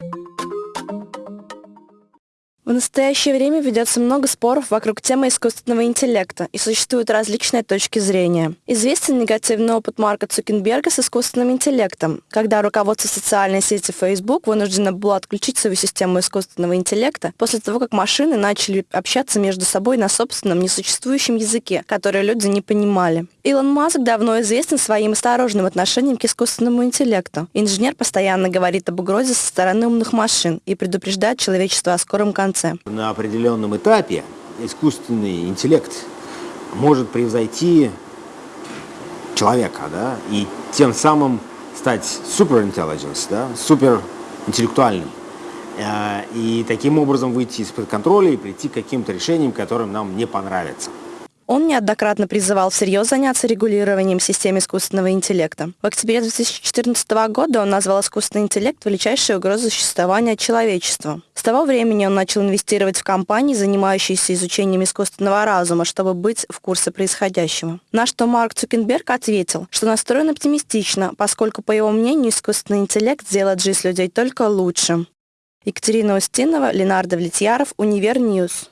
you В настоящее время ведется много споров вокруг темы искусственного интеллекта, и существуют различные точки зрения. Известен негативный опыт Марка Цукенберга с искусственным интеллектом, когда руководство социальной сети Facebook вынуждено было отключить свою систему искусственного интеллекта после того, как машины начали общаться между собой на собственном несуществующем языке, который люди не понимали. Илон Маск давно известен своим осторожным отношением к искусственному интеллекту. Инженер постоянно говорит об угрозе со стороны умных машин и предупреждает человечество о скором конце конце. На определенном этапе искусственный интеллект может превзойти человека, да, и тем самым стать суперинтеллигенс, да, суперинтеллектуальным. Э, и таким образом выйти из-под контроля и прийти к каким-то решениям, которым нам не понравятся. Он неоднократно призывал всерьез заняться регулированием системы искусственного интеллекта. В октябре 2014 года он назвал искусственный интеллект величайшей угрозой существования человечества. С того времени он начал инвестировать в компании, занимающиеся изучением искусственного разума, чтобы быть в курсе происходящего. На что Марк Цукенберг ответил, что настроен оптимистично, поскольку, по его мнению, искусственный интеллект сделает жизнь людей только лучше. Екатерина Устинова, Ленар Давлетьяров, UniverNews.